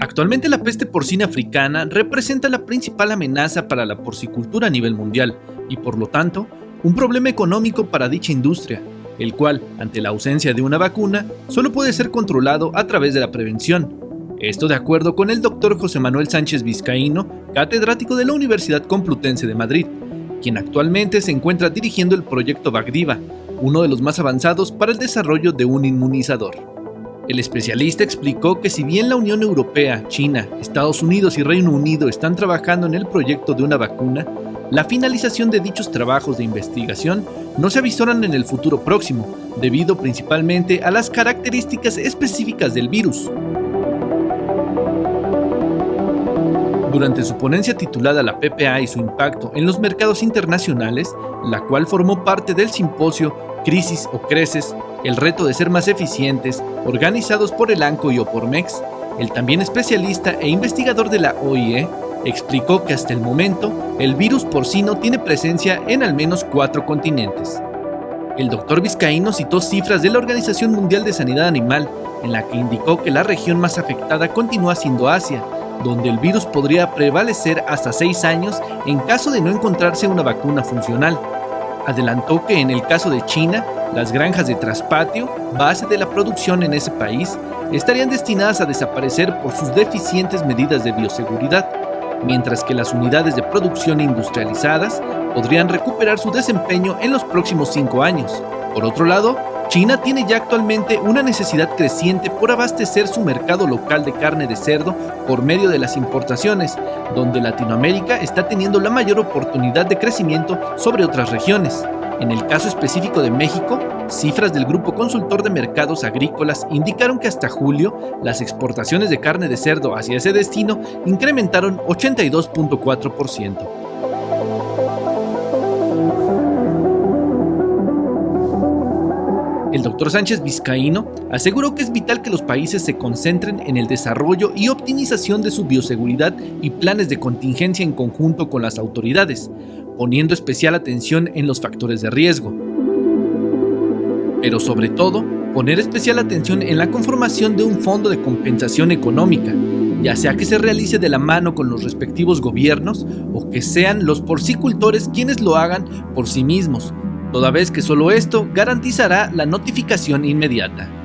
Actualmente la peste porcina africana representa la principal amenaza para la porcicultura a nivel mundial y por lo tanto un problema económico para dicha industria, el cual, ante la ausencia de una vacuna, solo puede ser controlado a través de la prevención. Esto de acuerdo con el doctor José Manuel Sánchez Vizcaíno, catedrático de la Universidad Complutense de Madrid, quien actualmente se encuentra dirigiendo el proyecto Bagdiva, uno de los más avanzados para el desarrollo de un inmunizador. El especialista explicó que si bien la Unión Europea, China, Estados Unidos y Reino Unido están trabajando en el proyecto de una vacuna, la finalización de dichos trabajos de investigación no se avisoran en el futuro próximo, debido principalmente a las características específicas del virus. Durante su ponencia titulada La PPA y su impacto en los mercados internacionales, la cual formó parte del simposio Crisis o Creces, el reto de ser más eficientes, organizados por el ANCO y Opormex, el también especialista e investigador de la OIE, explicó que hasta el momento el virus porcino tiene presencia en al menos cuatro continentes. El doctor Vizcaíno citó cifras de la Organización Mundial de Sanidad Animal, en la que indicó que la región más afectada continúa siendo Asia, donde el virus podría prevalecer hasta seis años en caso de no encontrarse una vacuna funcional. Adelantó que en el caso de China, las granjas de traspatio, base de la producción en ese país, estarían destinadas a desaparecer por sus deficientes medidas de bioseguridad mientras que las unidades de producción industrializadas podrían recuperar su desempeño en los próximos cinco años. Por otro lado, China tiene ya actualmente una necesidad creciente por abastecer su mercado local de carne de cerdo por medio de las importaciones, donde Latinoamérica está teniendo la mayor oportunidad de crecimiento sobre otras regiones. En el caso específico de México, cifras del Grupo Consultor de Mercados Agrícolas indicaron que hasta julio las exportaciones de carne de cerdo hacia ese destino incrementaron 82.4%. doctor Sánchez Vizcaíno aseguró que es vital que los países se concentren en el desarrollo y optimización de su bioseguridad y planes de contingencia en conjunto con las autoridades, poniendo especial atención en los factores de riesgo. Pero sobre todo, poner especial atención en la conformación de un fondo de compensación económica, ya sea que se realice de la mano con los respectivos gobiernos o que sean los porcicultores quienes lo hagan por sí mismos, toda vez que solo esto garantizará la notificación inmediata.